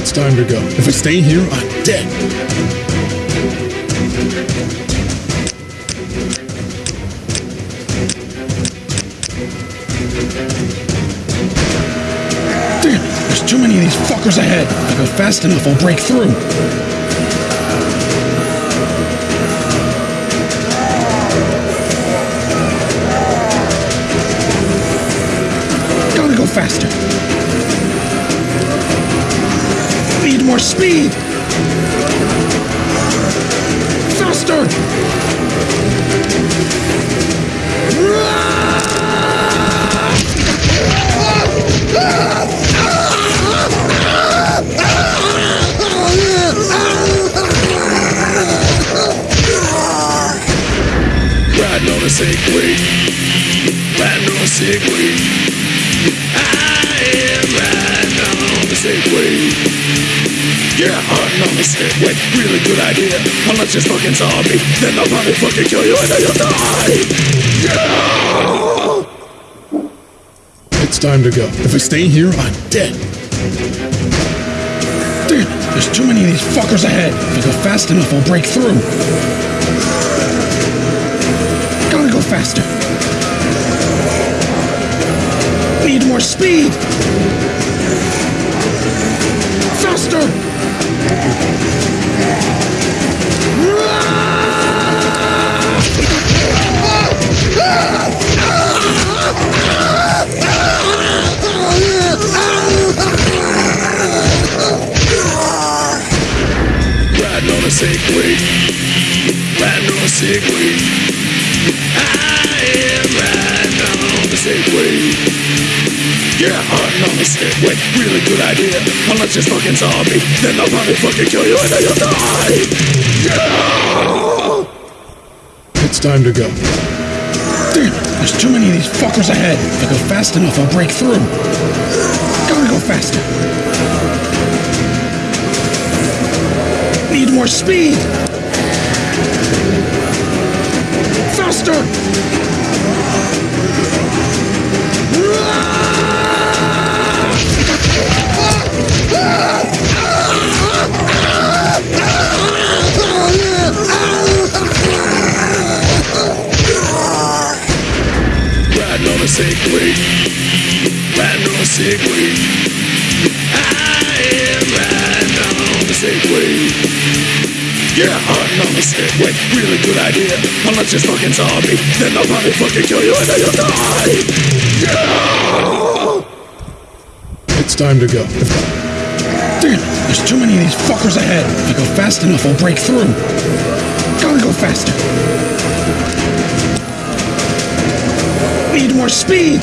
It's time to go. If I stay here, I'm dead. Damn, there's too many of these fuckers ahead. If I go fast enough, I'll break through. Gotta go faster. Need more speed! Faster! Riding sick weed. I am weed. Yeah, weed. Really good idea. Unless you're fucking zombie, then I'll probably fucking kill you and then you'll die. Yeah! It's time to go. If I stay here, I'm dead. Damn, there's too many of these fuckers ahead. If I go fast enough, I'll break through. Faster. Need more speed. Faster. Riding on a sick weed. Riding on a sick. Yeah, hunting on sick weed. Really good idea. Unless you're fucking zombie, then I'll probably fucking kill you and then you'll die. Yeah! It's time to go. Damn, there's too many of these fuckers ahead. If I go fast enough, I'll break through. Gotta go faster. Need more speed! Sick weed. I am riding on a Segway. Yeah, hunting on a sick weed. Really good idea. Unless you're fucking zombie, then I'll probably fucking kill you and then you'll die. Yeah! It's time to go. Damn, there's too many of these fuckers ahead. If I go fast enough, I'll break through. Gotta go faster. Need more speed!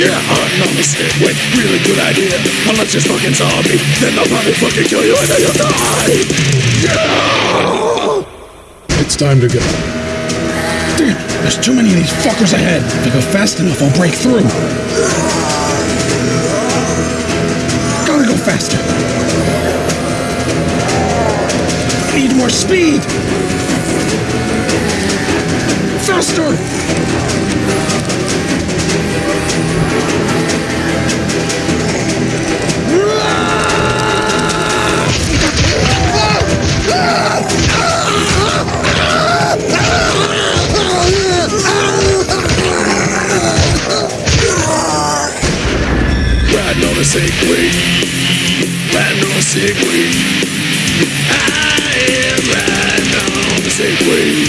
Yeah, on a Segway. Really good idea. Unless you're fucking zombie, then I'll probably fucking kill you and then you'll die. Yeah! It's time to go. Damn, there's too many of these fuckers ahead. If I go fast enough, I'll break through. Gotta go faster. Need more speed! Faster! A sick weed. Riding on a sick weed. I am riding on a Segway.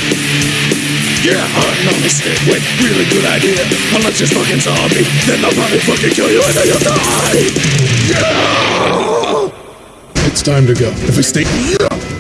Yeah, hunting on the Segway. Really good idea. Unless you're fucking zombie, then I'll probably fucking kill you and then you'll die. Yeah! It's time to go. If we stay.